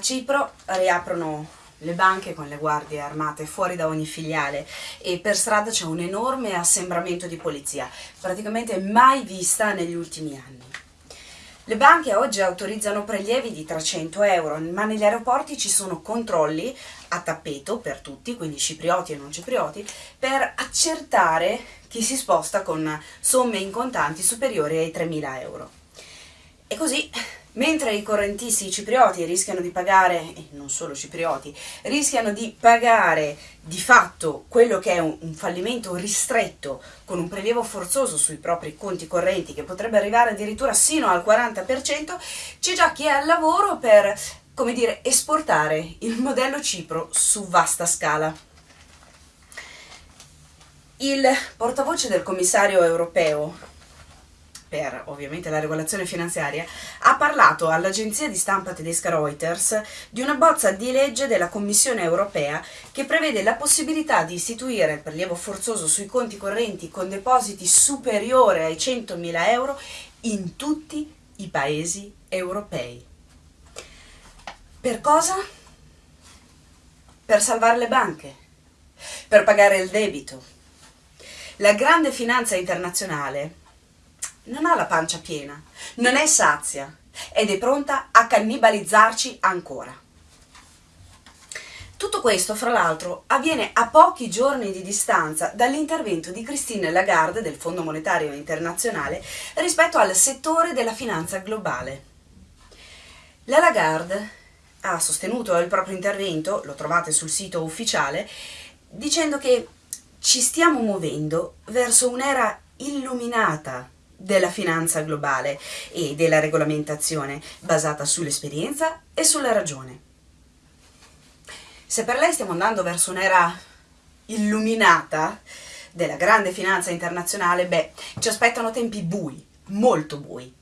A Cipro riaprono le banche con le guardie armate fuori da ogni filiale e per strada c'è un enorme assembramento di polizia, praticamente mai vista negli ultimi anni. Le banche oggi autorizzano prelievi di 300 euro, ma negli aeroporti ci sono controlli a tappeto per tutti, quindi ciprioti e non ciprioti, per accertare chi si sposta con somme in contanti superiori ai 3.000 euro. E così Mentre i correntisti ciprioti rischiano di pagare, e non solo ciprioti, rischiano di pagare di fatto quello che è un, un, fallimento ristretto con un prelievo forzoso sui propri conti correnti che potrebbe arrivare addirittura sino al 40%, c'è già chi è al lavoro per, come dire, esportare il modello Cipro su vasta scala. Il portavoce del commissario europeo per ovviamente la regolazione finanziaria, ha parlato all'agenzia di stampa tedesca Reuters di una bozza di legge della Commissione europea che prevede la possibilità di istituire il prelievo forzoso sui conti correnti con depositi superiore ai 100.000 euro in tutti i paesi europei. Per cosa? Per salvare le banche, per pagare il debito. La grande finanza internazionale non ha la pancia piena, non è sazia ed è pronta a cannibalizzarci ancora. Tutto questo, fra l'altro, avviene a pochi giorni di distanza dall'intervento di Christine Lagarde del Fondo Monetario Internazionale rispetto al settore della finanza globale. La Lagarde ha sostenuto il proprio intervento, lo trovate sul sito ufficiale, dicendo che ci stiamo muovendo verso un'era illuminata della finanza globale e della regolamentazione basata sull'esperienza e sulla ragione. Se per lei stiamo andando verso un'era illuminata della grande finanza internazionale, beh, ci aspettano tempi bui, molto bui.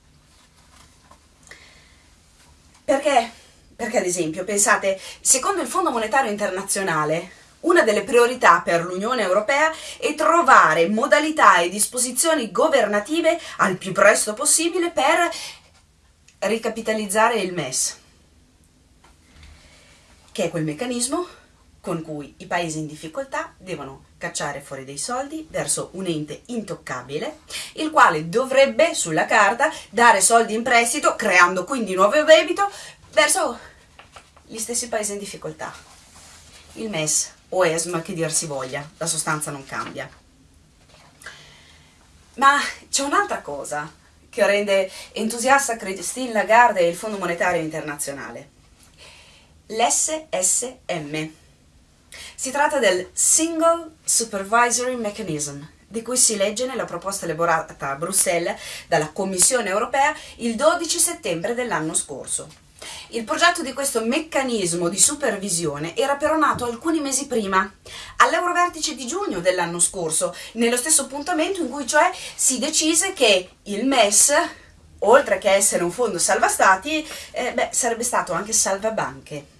Perché? Perché ad esempio, pensate, secondo il Fondo Monetario Internazionale, una delle priorità per l'Unione Europea è trovare modalità e disposizioni governative al più presto possibile per ricapitalizzare il MES, che è quel meccanismo con cui i paesi in difficoltà devono cacciare fuori dei soldi verso un ente intoccabile, il quale dovrebbe, sulla carta, dare soldi in prestito, creando quindi nuovo debito, verso gli stessi paesi in difficoltà. Il MES o ESM che dir si voglia, la sostanza non cambia. Ma c'è un'altra cosa che rende entusiasta Christine Lagarde e il Fondo Monetario Internazionale. L'SSM. Si tratta del Single Supervisory Mechanism, di cui si legge nella proposta elaborata a Bruxelles dalla Commissione europea il 12 settembre dell'anno scorso. Il progetto di questo meccanismo di supervisione era però nato alcuni mesi prima, all'Eurovertice di giugno dell'anno scorso, nello stesso appuntamento in cui cioè si decise che il MES, oltre che essere un fondo salva stati, eh, beh, sarebbe stato anche salva banche.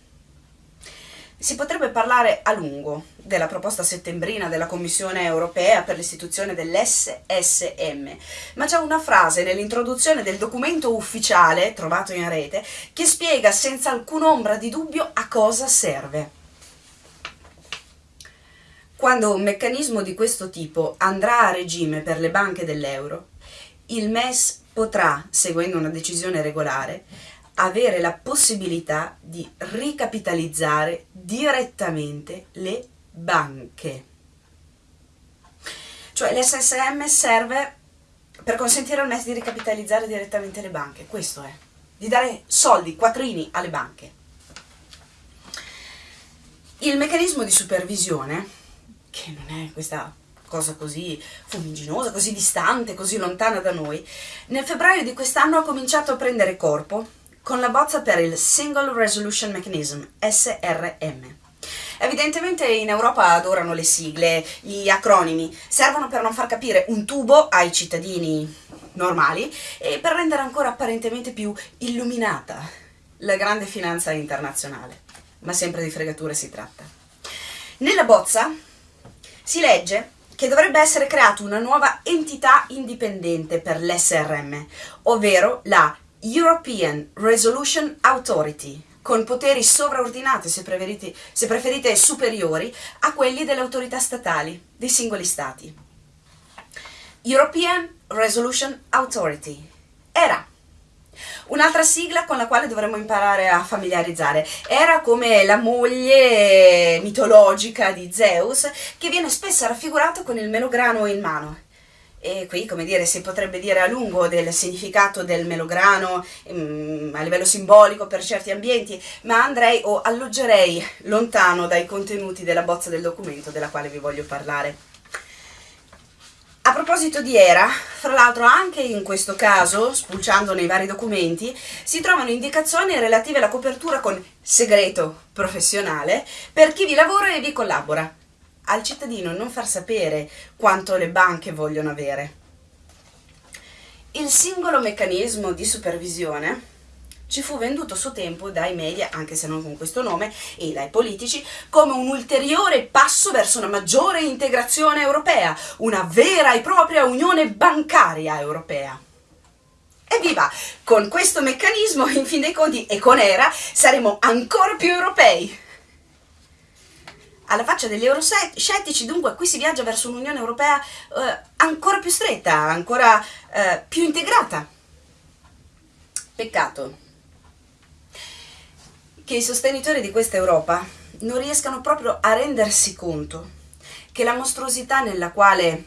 Si potrebbe parlare a lungo della proposta settembrina della Commissione europea per l'istituzione dell'SSM, ma c'è una frase nell'introduzione del documento ufficiale trovato in rete che spiega senza alcun'ombra di dubbio a cosa serve. Quando un meccanismo di questo tipo andrà a regime per le banche dell'euro, il MES potrà, seguendo una decisione regolare, avere la possibilità di ricapitalizzare direttamente le banche. Cioè l'SSM serve per consentire al MES di ricapitalizzare direttamente le banche, questo è, di dare soldi, quattrini alle banche. Il meccanismo di supervisione, che non è questa cosa così fumiginosa, così distante, così lontana da noi, nel febbraio di quest'anno ha cominciato a prendere corpo con la bozza per il Single Resolution Mechanism, SRM. Evidentemente in Europa adorano le sigle, gli acronimi, servono per non far capire un tubo ai cittadini normali e per rendere ancora apparentemente più illuminata la grande finanza internazionale. Ma sempre di fregature si tratta. Nella bozza si legge che dovrebbe essere creata una nuova entità indipendente per l'SRM, ovvero la European Resolution Authority, con poteri sovraordinati, se se preferite superiori, a quelli delle autorità statali dei singoli stati. European Resolution Authority era Un'altra sigla con la quale dovremmo imparare a familiarizzare era come la moglie mitologica di Zeus che viene spesso raffigurata con il melograno in mano. E qui, come dire, si potrebbe dire a lungo del significato del melograno um, a livello simbolico per certi ambienti, ma andrei o alloggerei lontano dai contenuti della bozza del documento della quale vi voglio parlare. A proposito di ERA, fra l'altro anche in questo caso, spulciando nei vari documenti, si trovano indicazioni relative alla copertura con segreto professionale per chi vi lavora e vi collabora al cittadino non far sapere quanto le banche vogliono avere. Il singolo meccanismo di supervisione ci fu venduto a suo tempo dai media, anche se non con questo nome, e dai politici, come un ulteriore passo verso una maggiore integrazione europea, una vera e propria unione bancaria europea. Evviva! Con questo meccanismo, in fin dei conti, e con ERA, saremo ancora più europei! Alla faccia degli euroscettici, dunque qui si viaggia verso un'Unione Europea eh, ancora più stretta, ancora eh, più integrata. Peccato che i sostenitori di questa Europa non riescano proprio a rendersi conto che la mostruosità nella quale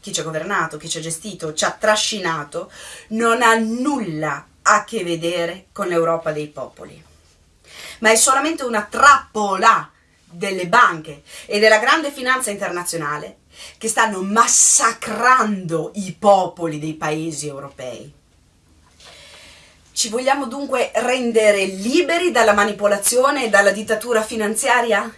chi ci ha governato, chi ci ha gestito, ci ha trascinato, non ha nulla a che vedere con l'Europa dei popoli, ma è solamente una trappola delle banche e della grande finanza internazionale che stanno massacrando i popoli dei paesi europei. Ci vogliamo dunque rendere liberi dalla manipolazione e dalla dittatura finanziaria?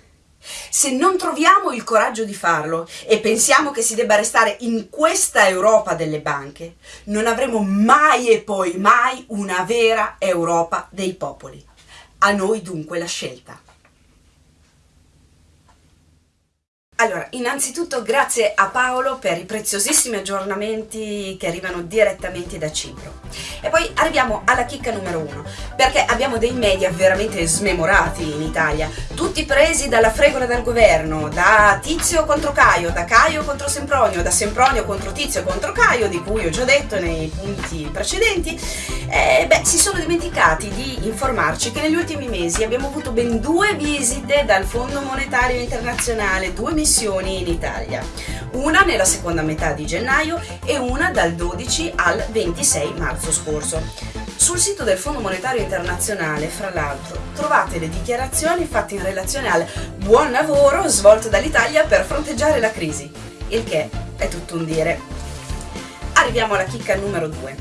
Se non troviamo il coraggio di farlo e pensiamo che si debba restare in questa Europa delle banche, non avremo mai e poi mai una vera Europa dei popoli. A noi dunque la scelta. Allora, innanzitutto grazie a Paolo per i preziosissimi aggiornamenti che arrivano direttamente da Cipro. E poi arriviamo alla chicca numero uno, perché abbiamo dei media veramente smemorati in Italia, tutti presi dalla fregola del governo, da Tizio contro Caio, da Caio contro Sempronio, da Sempronio contro Tizio contro Caio, di cui ho già detto nei punti precedenti, e beh, si sono dimenticati di informarci che negli ultimi mesi abbiamo avuto ben due visite dal Fondo Monetario Internazionale, due missioni missioni in Italia, una nella seconda metà di gennaio e una dal 12 al 26 marzo scorso. Sul sito del Fondo Monetario Internazionale, fra l'altro, trovate le dichiarazioni fatte in relazione al buon lavoro svolto dall'Italia per fronteggiare la crisi, il che è tutto un dire. Arriviamo alla chicca numero 2.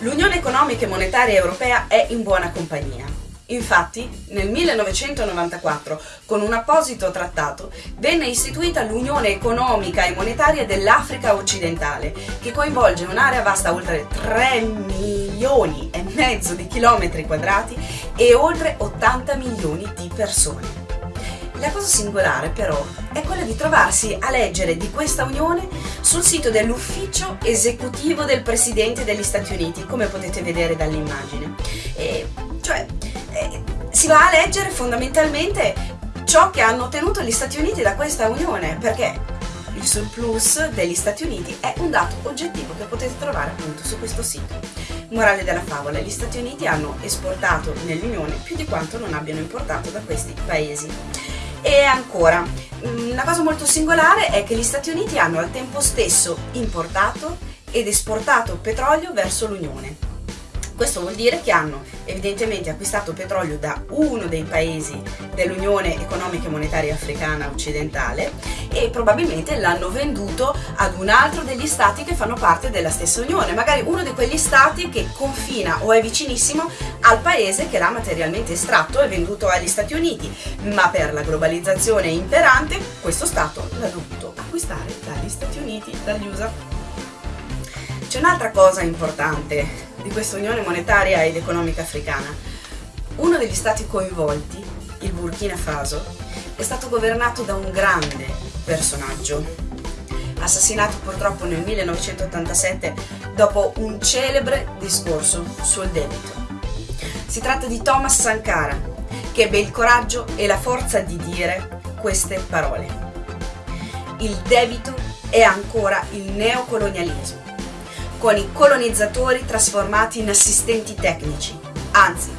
L'Unione Economica e Monetaria Europea è in buona compagnia. Infatti, nel 1994, con un apposito trattato, venne istituita l'Unione Economica e Monetaria dell'Africa Occidentale, che coinvolge un'area vasta oltre 3 milioni e mezzo di chilometri quadrati e oltre 80 milioni di persone. La cosa singolare però è quella di trovarsi a leggere di questa unione sul sito dell'ufficio esecutivo del Presidente degli Stati Uniti, come potete vedere dall'immagine. E, cioè, si va a leggere fondamentalmente ciò che hanno ottenuto gli Stati Uniti da questa unione, perché il surplus degli Stati Uniti è un dato oggettivo che potete trovare appunto su questo sito. Morale della favola, gli Stati Uniti hanno esportato nell'Unione più di quanto non abbiano importato da questi paesi. E ancora, una cosa molto singolare è che gli Stati Uniti hanno al tempo stesso importato ed esportato petrolio verso l'Unione. Questo vuol dire che hanno evidentemente acquistato petrolio da uno dei paesi dell'Unione Economica e Monetaria Africana Occidentale e probabilmente l'hanno venduto ad un altro degli stati che fanno parte della stessa Unione, magari uno di quegli stati che confina o è vicinissimo al paese che l'ha materialmente estratto e venduto agli Stati Uniti, ma per la globalizzazione imperante questo stato l'ha dovuto acquistare dagli Stati Uniti, dagli USA. C'è un'altra cosa importante di questa Unione Monetaria ed Economica Africana. Uno degli stati coinvolti, il Burkina Faso, è stato governato da un grande personaggio, assassinato purtroppo nel 1987 dopo un celebre discorso sul debito. Si tratta di Thomas Sankara, che ebbe il coraggio e la forza di dire queste parole. Il debito è ancora il neocolonialismo, con i colonizzatori trasformati in assistenti tecnici, anzi,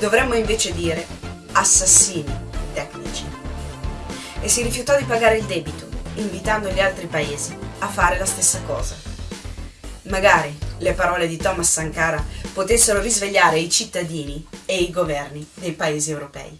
dovremmo invece dire assassini tecnici. E si rifiutò di pagare il debito, invitando gli altri paesi a fare la stessa cosa. Magari le parole di Thomas Sankara potessero risvegliare i cittadini e i governi dei paesi europei.